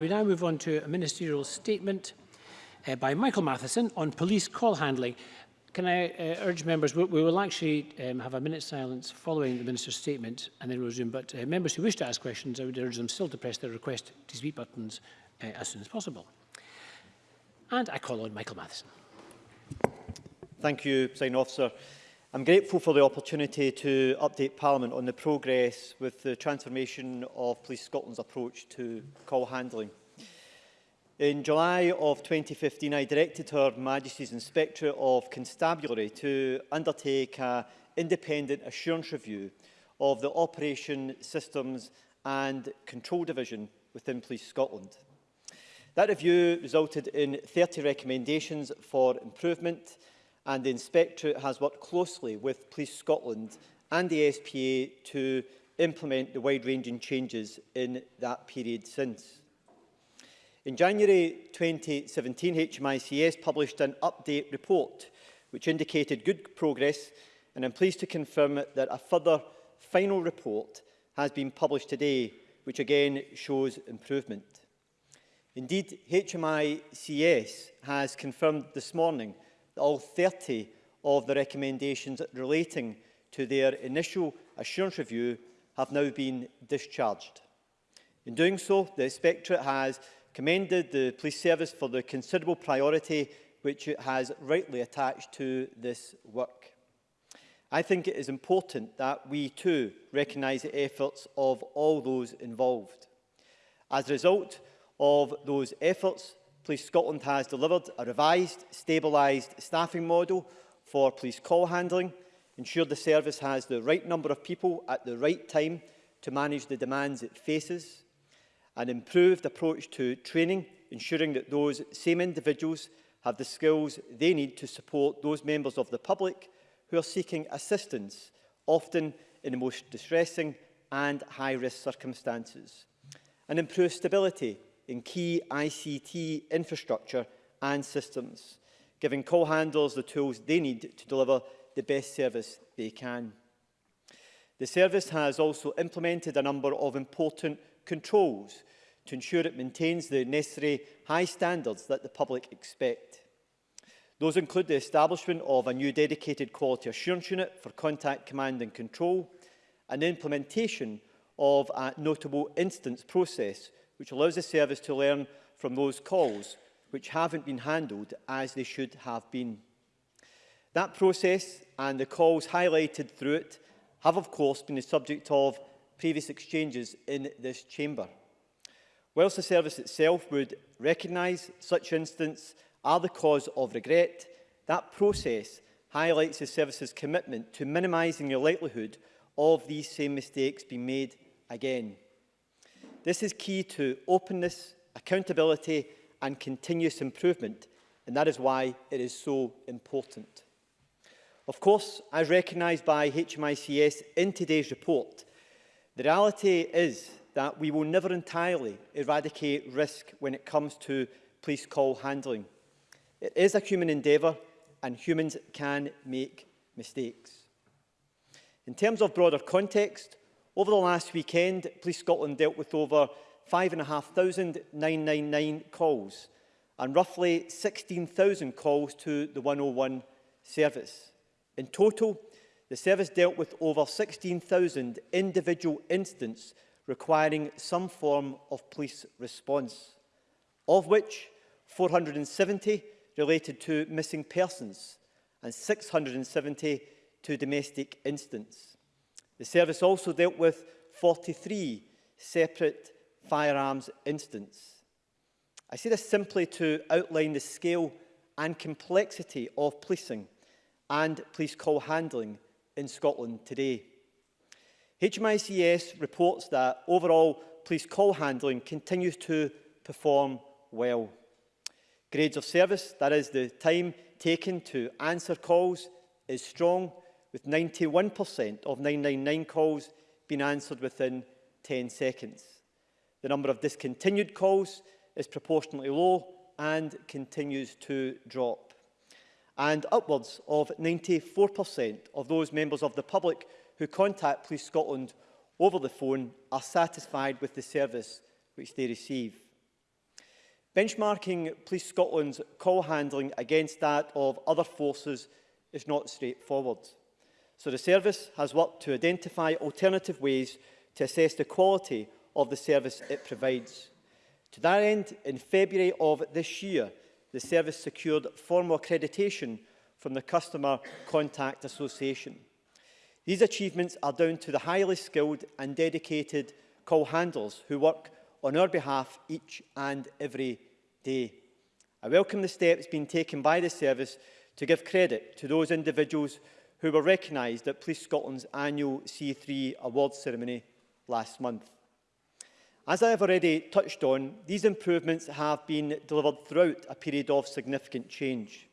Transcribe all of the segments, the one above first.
We now move on to a ministerial statement uh, by Michael Matheson on police call handling. Can I uh, urge members, we, we will actually um, have a minute's silence following the Minister's statement and then we'll resume, but uh, members who wish to ask questions, I would urge them still to press their request to speak buttons uh, as soon as possible. And I call on Michael Matheson. Thank you, Sign Officer. I'm grateful for the opportunity to update Parliament on the progress with the transformation of Police Scotland's approach to call handling. In July of 2015, I directed Her Majesty's Inspectorate of Constabulary to undertake an independent assurance review of the Operation Systems and Control Division within Police Scotland. That review resulted in 30 recommendations for improvement and the Inspectorate has worked closely with Police Scotland and the SPA to implement the wide-ranging changes in that period since. In January 2017, HMICS published an update report which indicated good progress and I'm pleased to confirm that a further final report has been published today which again shows improvement. Indeed, HMICS has confirmed this morning all 30 of the recommendations relating to their initial assurance review have now been discharged. In doing so, the Inspectorate has commended the Police Service for the considerable priority which it has rightly attached to this work. I think it is important that we too recognise the efforts of all those involved. As a result of those efforts, Police Scotland has delivered a revised, stabilised staffing model for police call handling, ensured the service has the right number of people at the right time to manage the demands it faces, an improved approach to training, ensuring that those same individuals have the skills they need to support those members of the public who are seeking assistance, often in the most distressing and high-risk circumstances. And improved stability in key ICT infrastructure and systems, giving call handlers the tools they need to deliver the best service they can. The service has also implemented a number of important controls to ensure it maintains the necessary high standards that the public expect. Those include the establishment of a new dedicated quality assurance unit for contact command and control and the implementation of a notable instance process which allows the service to learn from those calls which haven't been handled as they should have been. That process and the calls highlighted through it have of course been the subject of previous exchanges in this chamber. Whilst the service itself would recognise such instances are the cause of regret, that process highlights the service's commitment to minimising the likelihood of these same mistakes being made again. This is key to openness, accountability and continuous improvement, and that is why it is so important. Of course, as recognised by HMICS in today's report, the reality is that we will never entirely eradicate risk when it comes to police call handling. It is a human endeavour and humans can make mistakes. In terms of broader context, Over the last weekend, Police Scotland dealt with over 5,599 calls and roughly 16,000 calls to the 101 service. In total, the service dealt with over 16,000 individual incidents requiring some form of police response, of which 470 related to missing persons and 670 to domestic incidents. The service also dealt with 43 separate firearms incidents. I say this simply to outline the scale and complexity of policing and police call handling in Scotland today. HMICS reports that overall police call handling continues to perform well. Grades of service, that is the time taken to answer calls, is strong with 91% of 999 calls being answered within 10 seconds. The number of discontinued calls is proportionally low and continues to drop. And upwards of 94% of those members of the public who contact Police Scotland over the phone are satisfied with the service which they receive. Benchmarking Police Scotland's call handling against that of other forces is not straightforward so the service has worked to identify alternative ways to assess the quality of the service it provides. To that end, in February of this year, the service secured formal accreditation from the Customer Contact Association. These achievements are down to the highly skilled and dedicated call handlers who work on our behalf each and every day. I welcome the steps being taken by the service to give credit to those individuals who were recognised at Police Scotland's annual C3 awards ceremony last month. As I have already touched on, these improvements have been delivered throughout a period of significant change,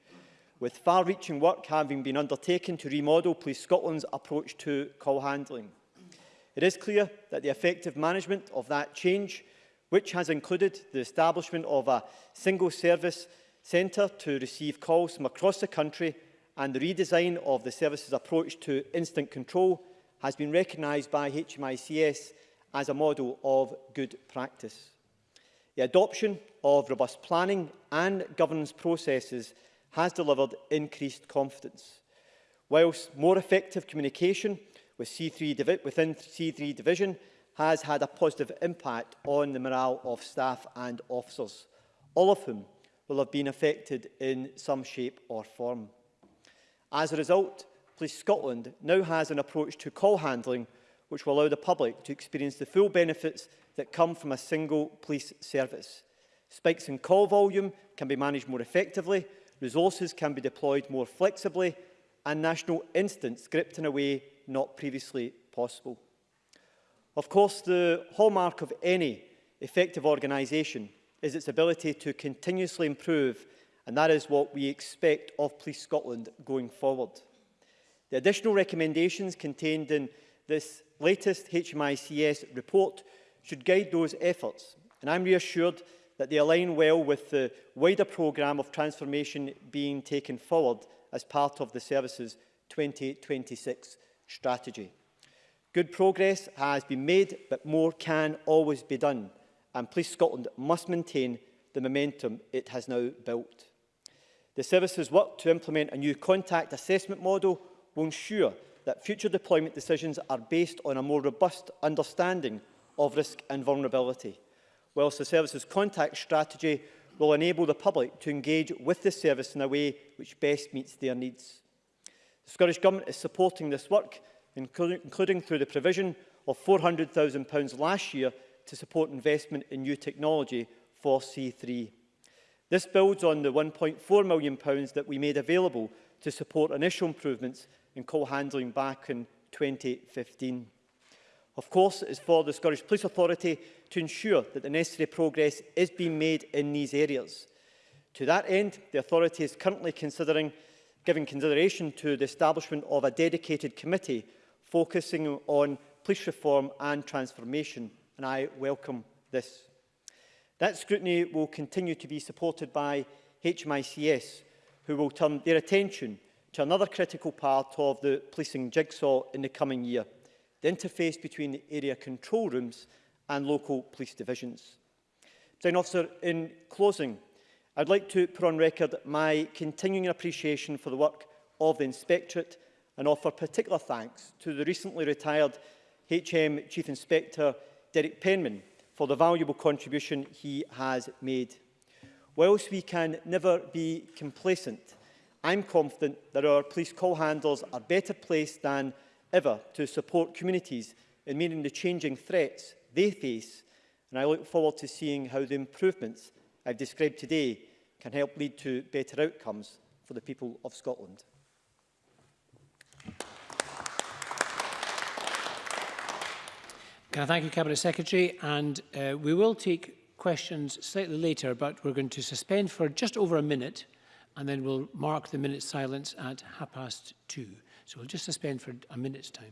with far-reaching work having been undertaken to remodel Police Scotland's approach to call handling. It is clear that the effective management of that change, which has included the establishment of a single service centre to receive calls from across the country and the redesign of the service's approach to instant control has been recognised by HMICS as a model of good practice. The adoption of robust planning and governance processes has delivered increased confidence. Whilst more effective communication with C3 within C3 division has had a positive impact on the morale of staff and officers, all of whom will have been affected in some shape or form. As a result, Police Scotland now has an approach to call handling which will allow the public to experience the full benefits that come from a single police service. Spikes in call volume can be managed more effectively, resources can be deployed more flexibly and national incidents gripped in a way not previously possible. Of course, the hallmark of any effective organisation is its ability to continuously improve and that is what we expect of Police Scotland going forward. The additional recommendations contained in this latest HMICS report should guide those efforts, and I'm reassured that they align well with the wider programme of transformation being taken forward as part of the services 2026 strategy. Good progress has been made, but more can always be done, and Police Scotland must maintain the momentum it has now built. The services work to implement a new contact assessment model will ensure that future deployment decisions are based on a more robust understanding of risk and vulnerability, whilst the services contact strategy will enable the public to engage with the service in a way which best meets their needs. The Scottish Government is supporting this work, including through the provision of £400,000 last year to support investment in new technology for C3 This builds on the £1.4 million pounds that we made available to support initial improvements in coal handling back in 2015. Of course, it is for the Scottish Police Authority to ensure that the necessary progress is being made in these areas. To that end, the authority is currently considering giving consideration to the establishment of a dedicated committee focusing on police reform and transformation, and I welcome this. That scrutiny will continue to be supported by HMICS, who will turn their attention to another critical part of the policing jigsaw in the coming year, the interface between the area control rooms and local police divisions. Then, officer, in closing, I'd like to put on record my continuing appreciation for the work of the Inspectorate and offer particular thanks to the recently retired HM Chief Inspector Derek Penman for the valuable contribution he has made. Whilst we can never be complacent, I'm confident that our police call handlers are better placed than ever to support communities in meeting the changing threats they face, and I look forward to seeing how the improvements I've described today can help lead to better outcomes for the people of Scotland. Can I thank you, Cabinet Secretary? And uh, we will take questions slightly later, but we're going to suspend for just over a minute, and then we'll mark the minute silence at half past two. So we'll just suspend for a minute's time.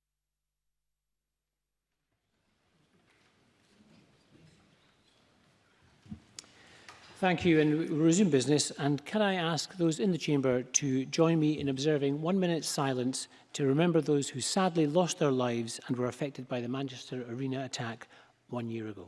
Thank you, and we'll resume business. And can I ask those in the chamber to join me in observing one minute silence to remember those who sadly lost their lives and were affected by the Manchester Arena attack one year ago.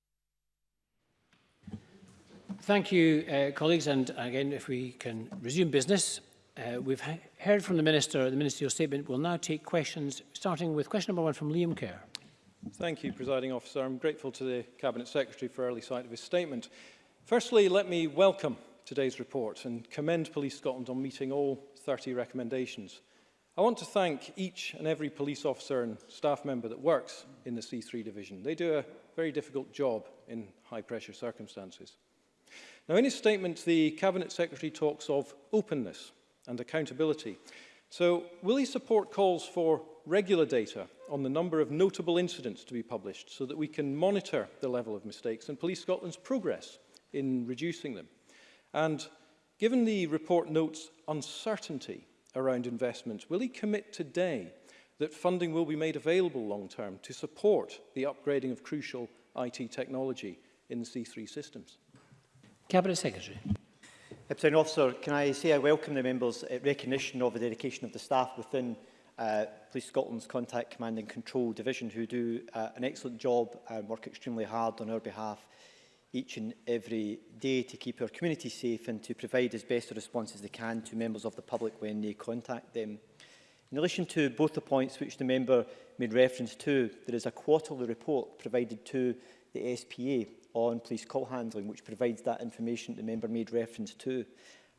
Thank you, uh, colleagues. And again, if we can resume business, uh, we've he heard from the Minister. The Ministerial Statement We'll now take questions, starting with question number one from Liam Kerr. Thank you, Presiding Officer. I'm grateful to the Cabinet Secretary for early sight of his statement. Firstly, let me welcome today's report and commend Police Scotland on meeting all 30 recommendations. I want to thank each and every police officer and staff member that works in the C3 division. They do a very difficult job in high pressure circumstances. Now, in his statement, the Cabinet Secretary talks of openness and accountability. So, will he support calls for regular data on the number of notable incidents to be published so that we can monitor the level of mistakes and Police Scotland's progress in reducing them? And given the report notes uncertainty around investments, will he commit today that funding will be made available long-term to support the upgrading of crucial IT technology in the C3 systems? Cabinet Secretary. Deputy Officer, can I say I welcome the members' uh, recognition of the dedication of the staff within uh, Police Scotland's Contact Command and Control Division who do uh, an excellent job and work extremely hard on our behalf each and every day to keep our community safe and to provide as best a response as they can to members of the public when they contact them. In relation to both the points which the member made reference to, there is a quarterly report provided to the SPA on police call handling, which provides that information the member made reference to.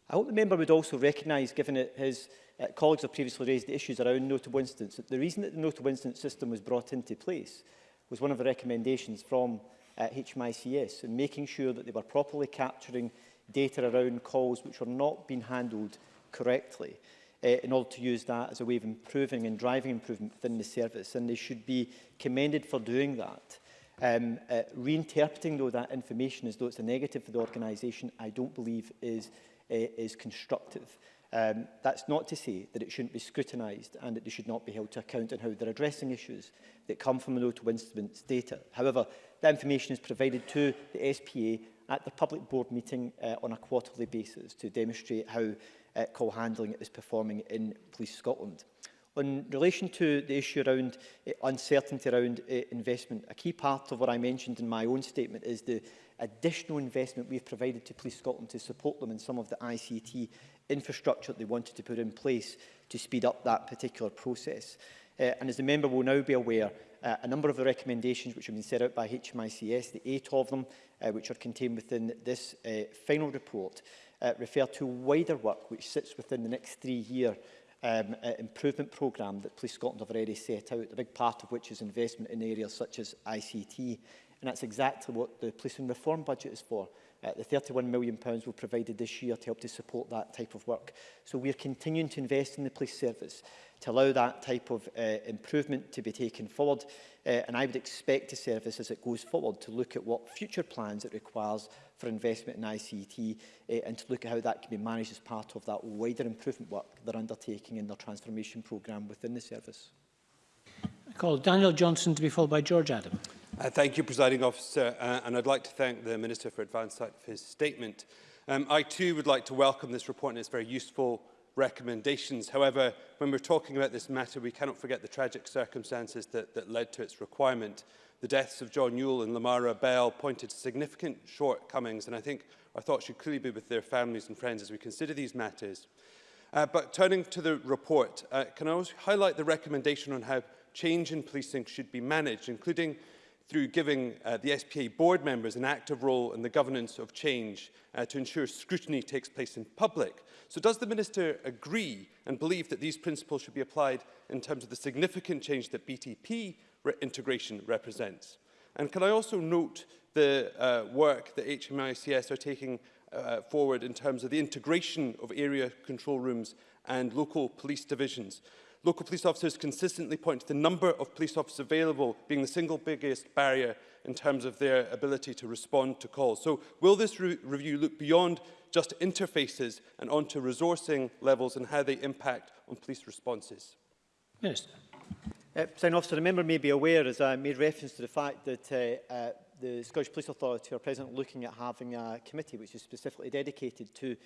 I hope the member would also recognise, given that his uh, colleagues have previously raised the issues around notable incidents, that the reason that the notable incident system was brought into place was one of the recommendations from uh, HMICS and making sure that they were properly capturing data around calls which were not being handled correctly uh, in order to use that as a way of improving and driving improvement within the service. And they should be commended for doing that. Um, uh, reinterpreting, though, that information as though it's a negative for the organisation, I don't believe is, uh, is constructive. Um, that's not to say that it shouldn't be scrutinised and that they should not be held to account on how they're addressing issues that come from the notable instruments data. However, that information is provided to the SPA at the public board meeting uh, on a quarterly basis to demonstrate how uh, call handling is performing in Police Scotland. In relation to the issue around uh, uncertainty around uh, investment, a key part of what I mentioned in my own statement is the additional investment we've provided to Police Scotland to support them in some of the ICT infrastructure that they wanted to put in place to speed up that particular process. Uh, and as the member will now be aware, uh, a number of the recommendations which have been set out by HMICS, the eight of them, uh, which are contained within this uh, final report, uh, refer to wider work which sits within the next three-year um, uh, improvement programme that Police Scotland have already set out, a big part of which is investment in areas such as ICT. And that's exactly what the policing reform budget is for. Uh, the £31 million pounds we've provided this year to help to support that type of work. So we're continuing to invest in the police service to allow that type of uh, improvement to be taken forward. Uh, and I would expect the service, as it goes forward, to look at what future plans it requires for investment in ICT uh, and to look at how that can be managed as part of that wider improvement work they're undertaking in their transformation programme within the service. I call Daniel Johnson to be followed by George Adam. Uh, thank you, Presiding Officer, uh, and I'd like to thank the Minister for Advanced Sight for his statement. Um, I too would like to welcome this report and its very useful recommendations. However, when we're talking about this matter, we cannot forget the tragic circumstances that, that led to its requirement. The deaths of John Yule and Lamara Bell pointed to significant shortcomings, and I think our thoughts should clearly be with their families and friends as we consider these matters. Uh, but turning to the report, uh, can I also highlight the recommendation on how change in policing should be managed, including through giving uh, the SPA board members an active role in the governance of change uh, to ensure scrutiny takes place in public. So does the Minister agree and believe that these principles should be applied in terms of the significant change that BTP re integration represents? And can I also note the uh, work that HMICS are taking uh, forward in terms of the integration of area control rooms and local police divisions? local police officers consistently point to the number of police officers available being the single biggest barrier in terms of their ability to respond to calls. So will this re review look beyond just interfaces and onto resourcing levels and how they impact on police responses? Minister. Uh, officer, the member may be aware, as I made reference to the fact that uh, uh, the Scottish Police Authority are presently looking at having a committee which is specifically dedicated to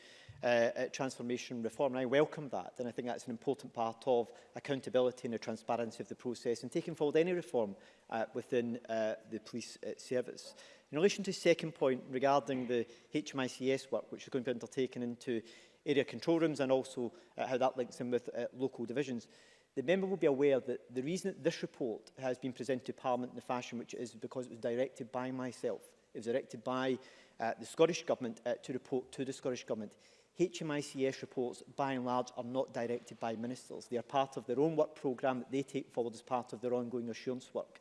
uh, uh, transformation reform. And I welcome that. And I think that's an important part of accountability and the transparency of the process and taking forward any reform uh, within uh, the police uh, service. In relation to the second point regarding the HMICS work, which is going to be undertaken into area control rooms and also uh, how that links in with uh, local divisions, The member will be aware that the reason that this report has been presented to Parliament in the fashion which it is because it was directed by myself. It was directed by uh, the Scottish Government uh, to report to the Scottish Government. HMICS reports, by and large, are not directed by ministers. They are part of their own work programme that they take forward as part of their ongoing assurance work.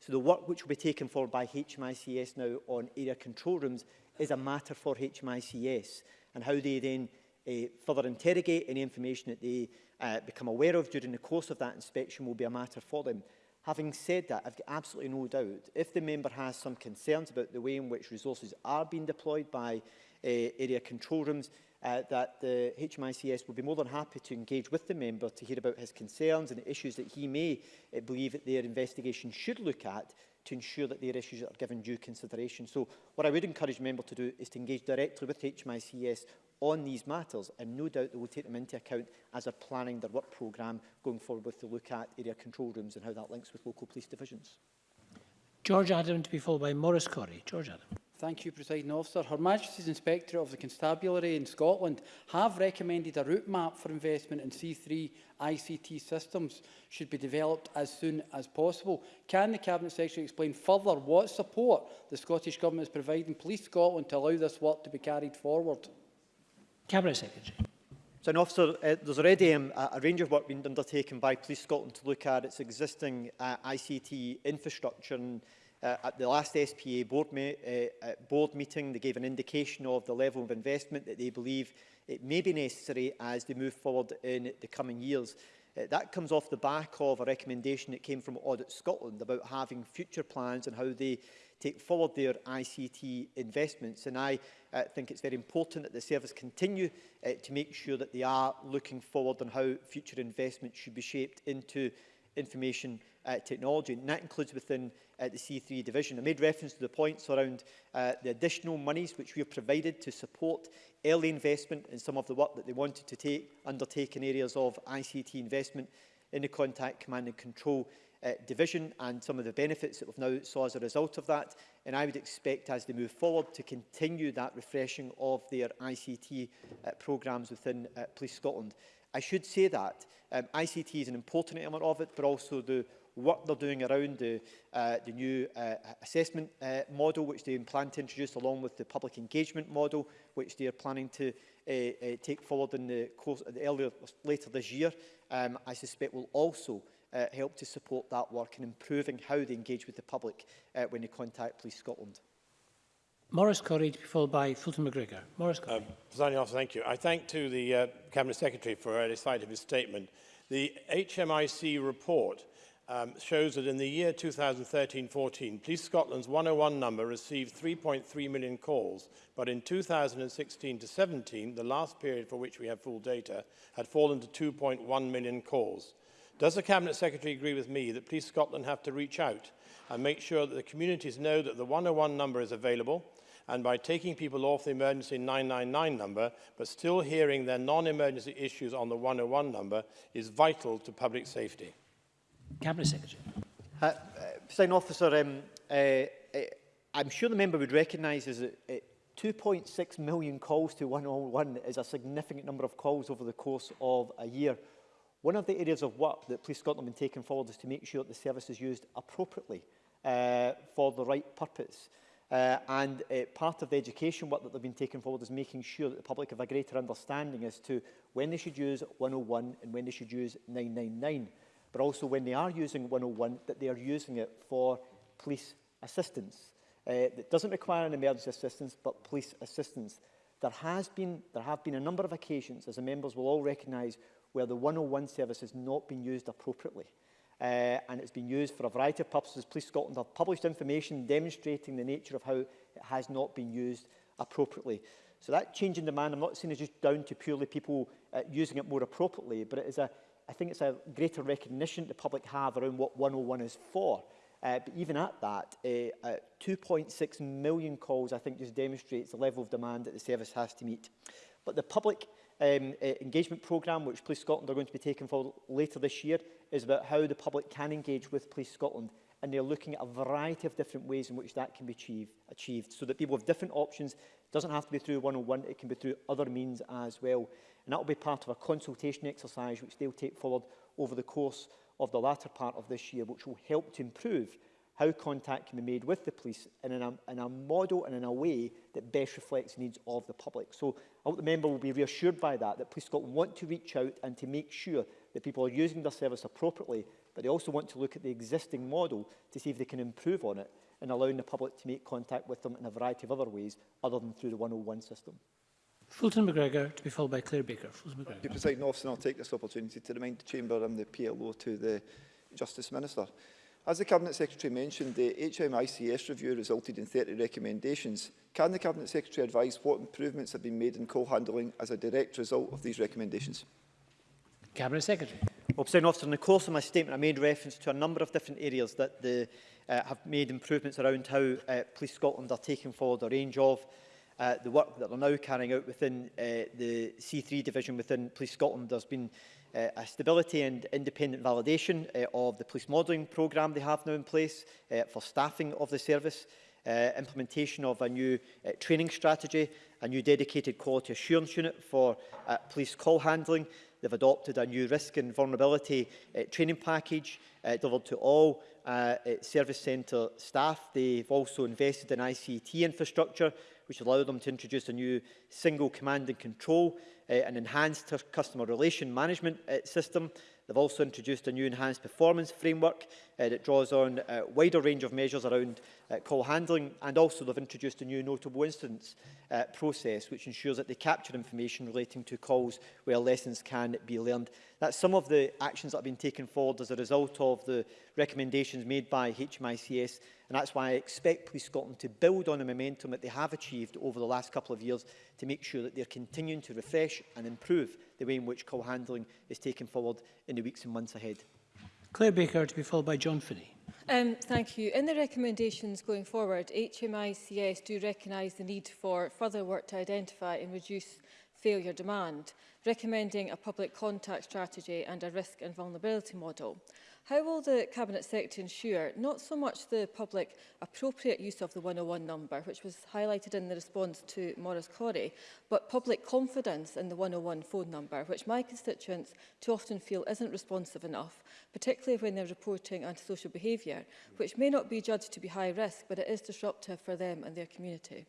So the work which will be taken forward by HMICS now on area control rooms is a matter for HMICS and how they then uh, further interrogate. Any information that they uh, become aware of during the course of that inspection will be a matter for them. Having said that, I've got absolutely no doubt, if the member has some concerns about the way in which resources are being deployed by uh, area control rooms, uh, that the HMICS will be more than happy to engage with the member to hear about his concerns and the issues that he may uh, believe that their investigation should look at to ensure that their issues are given due consideration. So what I would encourage member to do is to engage directly with HMICS on these matters and no doubt they will take them into account as they're planning their work programme going forward with the look at area control rooms and how that links with local police divisions. George Adam to be followed by Maurice Corey. George Adam. Thank you, Presiding Officer. Her Majesty's Inspectorate of the Constabulary in Scotland have recommended a route map for investment in C3 ICT systems should be developed as soon as possible. Can the Cabinet Secretary explain further what support the Scottish Government is providing Police Scotland to allow this work to be carried forward? Cabinet Secretary. So, an officer, uh, there's already um, a, a range of work being undertaken by Police Scotland to look at its existing uh, ICT infrastructure. And, uh, at the last SPA board, me uh, uh, board meeting, they gave an indication of the level of investment that they believe it may be necessary as they move forward in the coming years. Uh, that comes off the back of a recommendation that came from Audit Scotland about having future plans and how they take forward their ICT investments. And I uh, think it's very important that the service continue uh, to make sure that they are looking forward on how future investments should be shaped into information uh, technology. And that includes within uh, the C3 division. I made reference to the points around uh, the additional monies which we have provided to support early investment in some of the work that they wanted to take, undertake in areas of ICT investment in the contact command and control uh, division and some of the benefits that we've now saw as a result of that. And I would expect, as they move forward, to continue that refreshing of their ICT uh, programmes within uh, Police Scotland. I should say that um, ICT is an important element of it, but also the what they're doing around the, uh, the new uh, assessment uh, model, which they plan to introduce along with the public engagement model, which they are planning to uh, uh, take forward in the course of the earlier, later this year, um, I suspect will also uh, help to support that work in improving how they engage with the public uh, when they contact Police Scotland. Morris Corrie to be followed by Fulton McGregor. Morris Corrie. uh, thank you. I thank to the uh, Cabinet Secretary for a uh, side of his statement. The HMIC report um, shows that in the year 2013-14, Police Scotland's 101 number received 3.3 million calls, but in 2016-17, the last period for which we have full data, had fallen to 2.1 million calls. Does the Cabinet Secretary agree with me that Police Scotland have to reach out and make sure that the communities know that the 101 number is available and by taking people off the emergency 999 number but still hearing their non-emergency issues on the 101 number is vital to public safety? Cabinet Secretary. Uh, uh, Sign Officer, um, uh, uh, I'm sure the member would recognise that uh, 2.6 million calls to 101 is a significant number of calls over the course of a year. One of the areas of work that Police Scotland have been taking forward is to make sure that the service is used appropriately uh, for the right purpose. Uh, and uh, part of the education work that they've been taking forward is making sure that the public have a greater understanding as to when they should use 101 and when they should use 999, but also when they are using 101, that they are using it for police assistance. Uh, that doesn't require an emergency assistance, but police assistance. There, has been, there have been a number of occasions, as the members will all recognise, where the 101 service has not been used appropriately. Uh, and it's been used for a variety of purposes. Police Scotland have published information demonstrating the nature of how it has not been used appropriately. So that change in demand, I'm not saying is just down to purely people uh, using it more appropriately, but it is a, I think it's a greater recognition the public have around what 101 is for. Uh, but even at that, uh, uh, 2.6 million calls, I think, just demonstrates the level of demand that the service has to meet. But the public um, uh, engagement programme, which Police Scotland are going to be taking forward later this year, is about how the public can engage with Police Scotland. And they're looking at a variety of different ways in which that can be achieve, achieved, so that people have different options. It doesn't have to be through 101, it can be through other means as well. And that will be part of a consultation exercise, which they'll take forward over the course of the latter part of this year, which will help to improve how contact can be made with the police in, an, in a model and in a way that best reflects the needs of the public. So I hope the member will be reassured by that, that Police Scotland want to reach out and to make sure that people are using their service appropriately, but they also want to look at the existing model to see if they can improve on it and allowing the public to make contact with them in a variety of other ways other than through the 101 system. Fulton McGregor to be followed by Claire Baker. Fulton McGregor. Presiding officer, I'll take this opportunity to remind the Chamber I'm the PLO to the Justice Minister. As the Cabinet Secretary mentioned, the HMICS review resulted in 30 recommendations. Can the Cabinet Secretary advise what improvements have been made in coal handling as a direct result of these recommendations? Cabinet Secretary. Well, Officer, in the course of my statement, I made reference to a number of different areas that the, uh, have made improvements around how uh, Police Scotland are taking forward a range of uh, the work that they're now carrying out within uh, the C3 division within Police Scotland. There's been uh, a stability and independent validation uh, of the police modelling programme they have now in place uh, for staffing of the service, uh, implementation of a new uh, training strategy, a new dedicated quality assurance unit for uh, police call handling. They've adopted a new risk and vulnerability uh, training package uh, delivered to all uh, uh service centre staff. They've also invested in ICT infrastructure which will allow them to introduce a new single command and control uh, and enhanced customer relation management uh, system. They've also introduced a new enhanced performance framework uh, that draws on a uh, wider range of measures around uh, call handling and also they've introduced a new notable instance uh, process which ensures that they capture information relating to calls where lessons can be learned. That's some of the actions that have been taken forward as a result of the recommendations made by HMICS and that's why I expect Police Scotland to build on the momentum that they have achieved over the last couple of years to make sure that they're continuing to refresh and improve the way in which call handling is taken forward in the weeks and months ahead. Claire Baker to be followed by John Finney. Um, thank you. In the recommendations going forward, HMICS do recognise the need for further work to identify and reduce failure demand, recommending a public contact strategy and a risk and vulnerability model. How will the Cabinet Secretary ensure not so much the public appropriate use of the 101 number, which was highlighted in the response to Maurice Corrie, but public confidence in the 101 phone number, which my constituents too often feel isn't responsive enough, particularly when they're reporting antisocial behaviour, which may not be judged to be high risk, but it is disruptive for them and their community?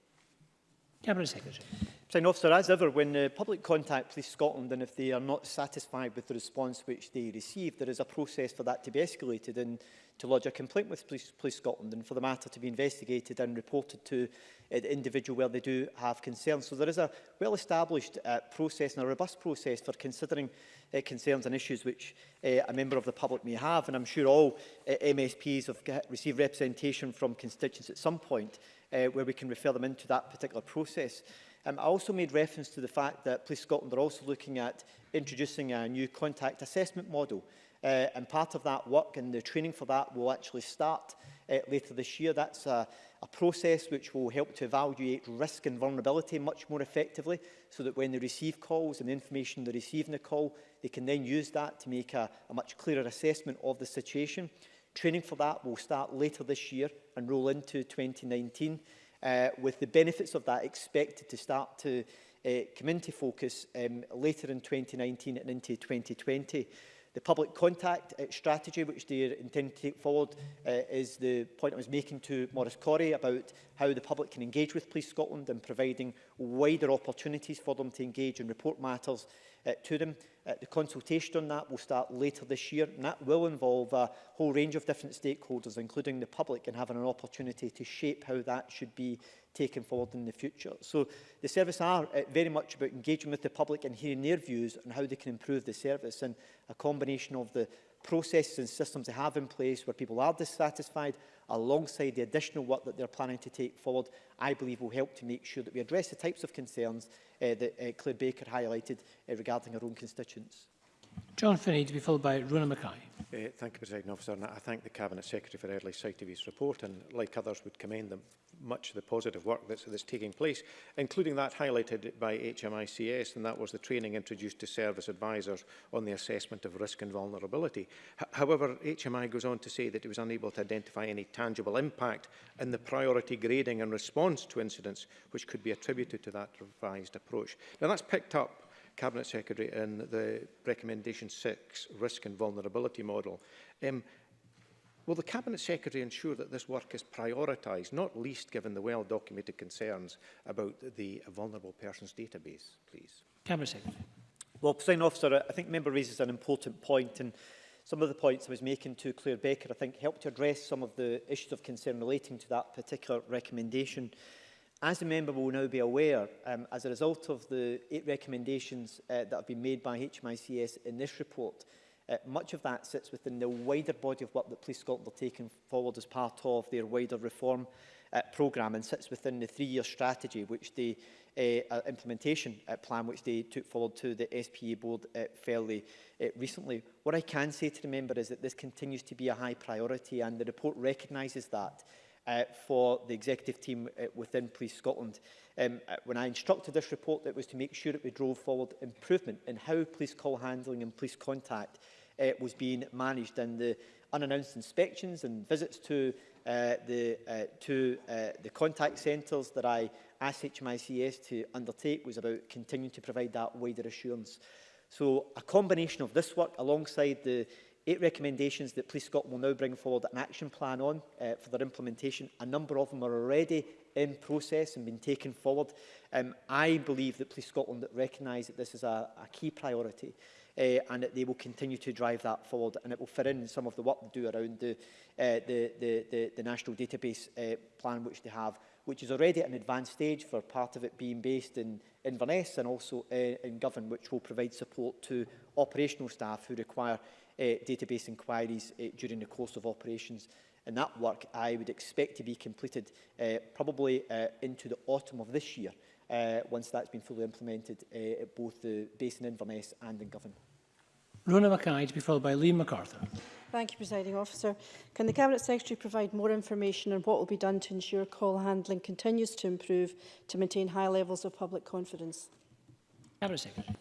Cabinet Secretary. Sign officer, as ever, when uh, public contact Police Scotland and if they are not satisfied with the response which they receive, there is a process for that to be escalated and to lodge a complaint with Police, Police Scotland and for the matter to be investigated and reported to uh, the individual where they do have concerns. So there is a well-established uh, process and a robust process for considering uh, concerns and issues which uh, a member of the public may have. And I'm sure all uh, MSPs have received representation from constituents at some point uh, where we can refer them into that particular process. Um, I also made reference to the fact that Police Scotland are also looking at introducing a new contact assessment model. Uh, and part of that work and the training for that will actually start uh, later this year. That's a, a process which will help to evaluate risk and vulnerability much more effectively so that when they receive calls and the information they receive in the call, they can then use that to make a, a much clearer assessment of the situation. Training for that will start later this year and roll into 2019, uh, with the benefits of that expected to start to uh, come into focus um, later in 2019 and into 2020. The public contact uh, strategy, which they intend to take forward, uh, is the point I was making to Maurice Corey about how the public can engage with Police Scotland and providing wider opportunities for them to engage and report matters uh, to them. Uh, the consultation on that will start later this year, and that will involve a whole range of different stakeholders, including the public, and having an opportunity to shape how that should be taken forward in the future. So the service are uh, very much about engaging with the public and hearing their views on how they can improve the service, and a combination of the processes and systems they have in place where people are dissatisfied alongside the additional work that they're planning to take forward, I believe will help to make sure that we address the types of concerns uh, that uh, Claire Baker highlighted uh, regarding her own constituents. John Finney to be followed by Runa Mackay. Uh, thank you, President Officer. And I thank the Cabinet Secretary for early sight of his report and, like others, would commend them much of the positive work that's, that's taking place, including that highlighted by HMICS, and that was the training introduced to service advisors on the assessment of risk and vulnerability. H however, HMI goes on to say that it was unable to identify any tangible impact in the priority grading and response to incidents which could be attributed to that revised approach. Now, that's picked up Cabinet Secretary in the recommendation 6 risk and vulnerability model. Um, Will the Cabinet Secretary ensure that this work is prioritised, not least given the well-documented concerns about the vulnerable persons database, please? Cabinet Secretary. Well, President Officer, I think member raises an important point and some of the points I was making to Claire Baker, I think, helped to address some of the issues of concern relating to that particular recommendation. As the member will now be aware, um, as a result of the eight recommendations uh, that have been made by HMICS in this report, Uh, much of that sits within the wider body of work that Police Scotland are taking forward as part of their wider reform uh, programme and sits within the three-year strategy which the uh, uh, implementation uh, plan which they took forward to the SPA board uh, fairly uh, recently. What I can say to the member is that this continues to be a high priority and the report recognises that uh, for the executive team uh, within Police Scotland. Um, uh, when I instructed this report, it was to make sure that we drove forward improvement in how police call handling and police contact uh, was being managed and the unannounced inspections and visits to uh, the, uh, to uh, the contact centres that I asked HMICS to undertake was about continuing to provide that wider assurance. So a combination of this work alongside the eight recommendations that Police Scotland will now bring forward an action plan on uh, for their implementation. A number of them are already in process and been taken forward. Um, I believe that Police Scotland recognise that this is a, a key priority uh, and that they will continue to drive that forward and it will fit in some of the work they do around the, uh, the, the, the, the national database uh, plan which they have, which is already at an advanced stage for part of it being based in Inverness and also uh, in Govan, which will provide support to operational staff who require uh, database inquiries uh, during the course of operations. And that work I would expect to be completed uh, probably uh, into the autumn of this year, uh, once that's been fully implemented uh, at both the base in Inverness and in Govan. Rona Mackay to be followed by Liam MacArthur. Thank you, Presiding Officer. Can the Cabinet Secretary provide more information on what will be done to ensure call handling continues to improve to maintain high levels of public confidence? Cabinet Secretary.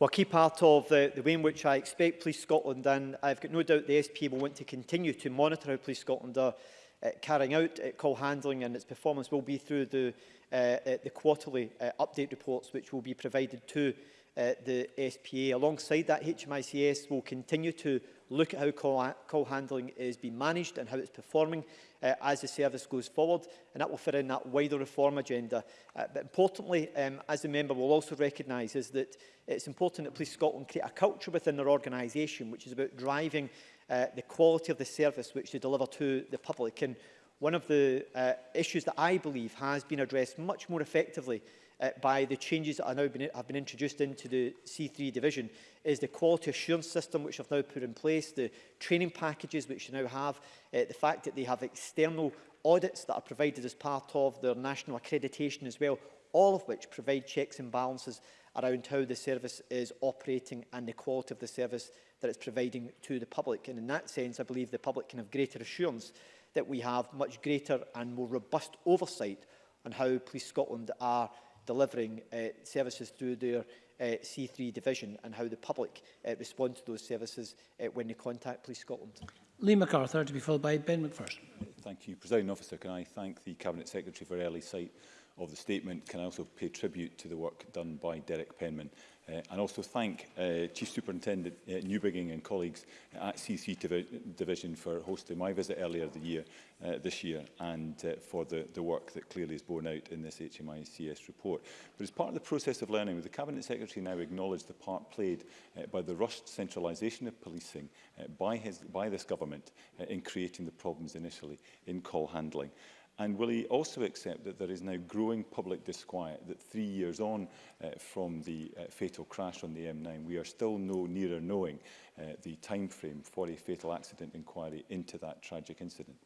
Well, a key part of the, the way in which I expect Police Scotland, and I've got no doubt the SP will want to continue to monitor how Police Scotland are uh, carrying out uh, call handling and its performance will be through the, uh, uh, the quarterly uh, update reports which will be provided to uh, the SPA. Alongside that, HMICS will continue to look at how call, call handling is being managed and how it's performing uh, as the service goes forward, and that will fit in that wider reform agenda. Uh, but importantly, um, as the member will also recognise, is that it's important that Police Scotland create a culture within their organisation which is about driving uh, the quality of the service which they deliver to the public. And one of the uh, issues that I believe has been addressed much more effectively uh, by the changes that are now been, have been introduced into the C3 division is the quality assurance system which have now put in place, the training packages which you now have, uh, the fact that they have external audits that are provided as part of their national accreditation as well, all of which provide checks and balances around how the service is operating and the quality of the service that it's providing to the public. And in that sense, I believe the public can have greater assurance that we have much greater and more robust oversight on how Police Scotland are delivering uh, services through their uh, C3 division and how the public uh, respond to those services uh, when they contact Police Scotland. Lee MacArthur to be followed by Ben McPherson. Thank you, President Officer. Can I thank the Cabinet Secretary for early sight of the statement? Can I also pay tribute to the work done by Derek Penman Uh, and also thank uh, Chief Superintendent uh, Newbigging and colleagues at CC Divi Division for hosting my visit earlier the year, uh, this year and uh, for the, the work that clearly is borne out in this HMICS report. But as part of the process of learning, the Cabinet Secretary now acknowledged the part played uh, by the rushed centralisation of policing uh, by, his, by this government uh, in creating the problems initially in call handling. And will he also accept that there is now growing public disquiet that three years on uh, from the uh, fatal crash on the M9, we are still no nearer knowing uh, the time frame for a fatal accident inquiry into that tragic incident?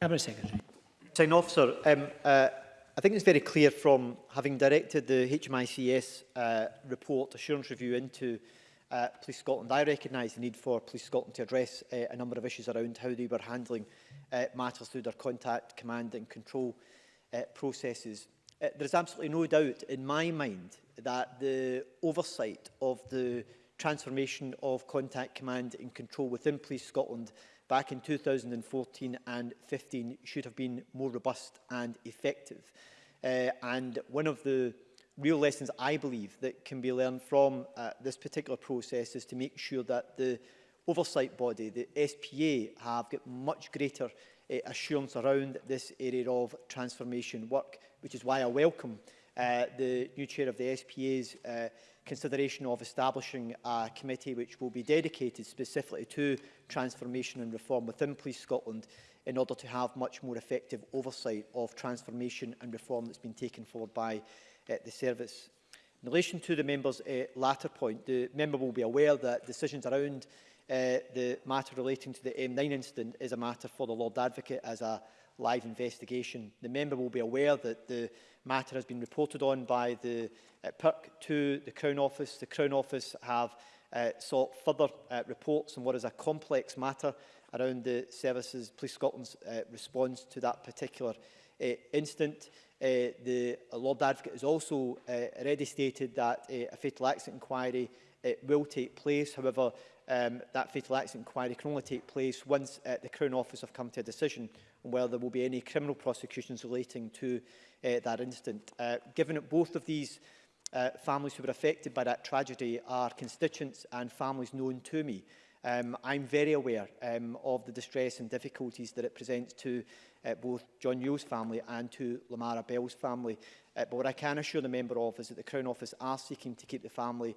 Cabinet Secretary. Sign officer, um, uh, I think it's very clear from having directed the HMICS uh, report assurance review into uh, Police Scotland. I recognise the need for Police Scotland to address uh, a number of issues around how they were handling uh, matters through their contact, command and control uh, processes. Uh, there is absolutely no doubt in my mind that the oversight of the transformation of contact command and control within Police Scotland back in 2014 and 15 should have been more robust and effective. Uh, and one of the real lessons, I believe, that can be learned from uh, this particular process is to make sure that the oversight body, the SPA, have got much greater uh, assurance around this area of transformation work, which is why I welcome uh, the new chair of the SPA's uh, consideration of establishing a committee which will be dedicated specifically to transformation and reform within Police Scotland in order to have much more effective oversight of transformation and reform that's been taken forward by uh, the service. In relation to the member's uh, latter point, the member will be aware that decisions around uh, the matter relating to the M9 incident is a matter for the Lord Advocate as a live investigation. The member will be aware that the matter has been reported on by the uh, PERC to the Crown Office. The Crown Office have uh, sought further uh, reports on what is a complex matter around the services, Police Scotland's uh, response to that particular uh, incident. Uh, the Lord Advocate has also uh, already stated that uh, a fatal accident inquiry uh, will take place. However, um, that fatal accident inquiry can only take place once uh, the Crown Office have come to a decision on whether there will be any criminal prosecutions relating to uh, that incident. Uh, given that both of these uh, families who were affected by that tragedy are constituents and families known to me, um, I'm very aware um, of the distress and difficulties that it presents to uh, both John Yule's family and to Lamara Bell's family. Uh, but what I can assure the Member of is that the Crown Office are seeking to keep the family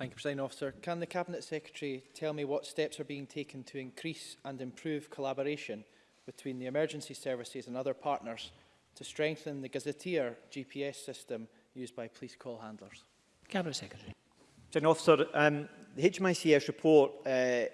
Thank you, President Officer. Can the Cabinet Secretary tell me what steps are being taken to increase and improve collaboration between the emergency services and other partners to strengthen the gazetteer GPS system used by police call handlers? Cabinet Secretary. President Officer, um, the HMICS report uh,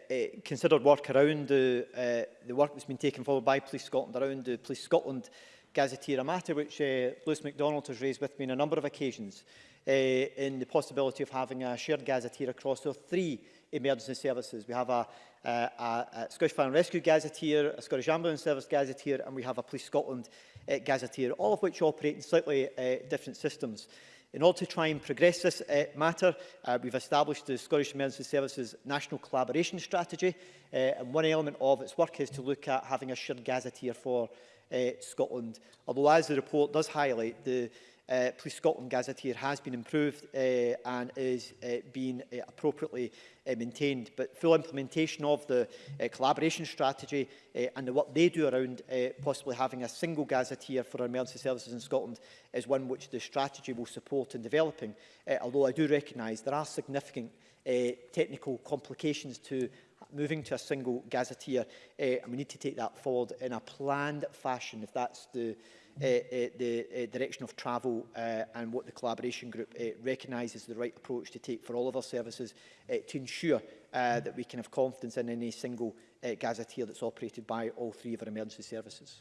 considered work around the, uh, the work that's been taken forward by Police Scotland, around the Police Scotland gazetteer, a matter which uh, Lewis MacDonald has raised with me on a number of occasions uh, in the possibility of having a shared gazetteer across the three emergency services. We have a, a, a Scottish Fire and Rescue gazetteer, a Scottish Ambulance Service gazetteer, and we have a Police Scotland uh, gazetteer, all of which operate in slightly uh, different systems. In order to try and progress this uh, matter, uh, we've established the Scottish Emergency Services National Collaboration Strategy, uh, and one element of its work is to look at having a shared gazetteer for uh, Scotland. Although, as the report does highlight, the uh, Police Scotland Gazetteer has been improved uh, and is uh, being uh, appropriately uh, maintained. But full implementation of the uh, collaboration strategy uh, and the work they do around uh, possibly having a single gazetteer for our emergency services in Scotland is one which the strategy will support in developing, uh, although I do recognise there are significant uh, technical complications to moving to a single gazetteer, uh, and we need to take that forward in a planned fashion, if that's the, uh, uh, the uh, direction of travel uh, and what the collaboration group uh, recognises the right approach to take for all of our services uh, to ensure uh, that we can have confidence in any single uh, gazetteer that's operated by all three of our emergency services.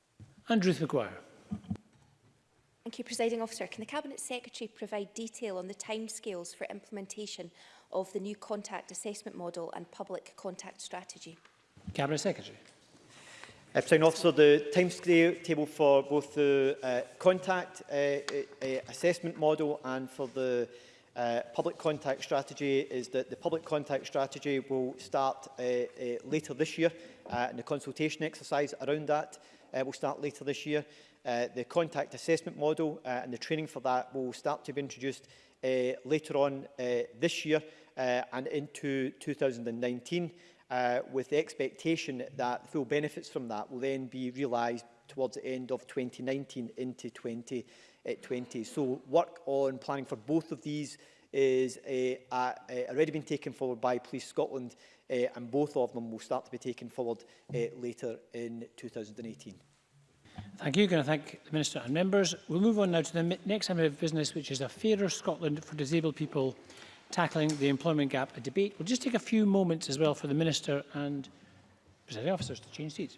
Andrew McGuire. Thank you, Presiding Officer. Can the Cabinet Secretary provide detail on the timescales for implementation of the new contact assessment model and public contact strategy? Cabinet Secretary. Uh, President Officer, the timetable for both the uh, contact uh, uh, uh, assessment model and for the uh, public contact strategy is that the public contact strategy will start uh, uh, later this year uh, and the consultation exercise around that uh, will start later this year. Uh, the contact assessment model uh, and the training for that will start to be introduced uh, later on uh, this year uh, and into 2019 uh, with the expectation that full benefits from that will then be realised towards the end of 2019 into 2020. Uh, so work on planning for both of these is uh, uh, already been taken forward by Police Scotland uh, and both of them will start to be taken forward uh, later in 2018. Thank you. Can I thank the Minister and members? We'll move on now to the next item of business, which is a fairer Scotland for disabled people tackling the employment gap a debate. We'll just take a few moments as well for the Minister and Presiding Officers to change seats.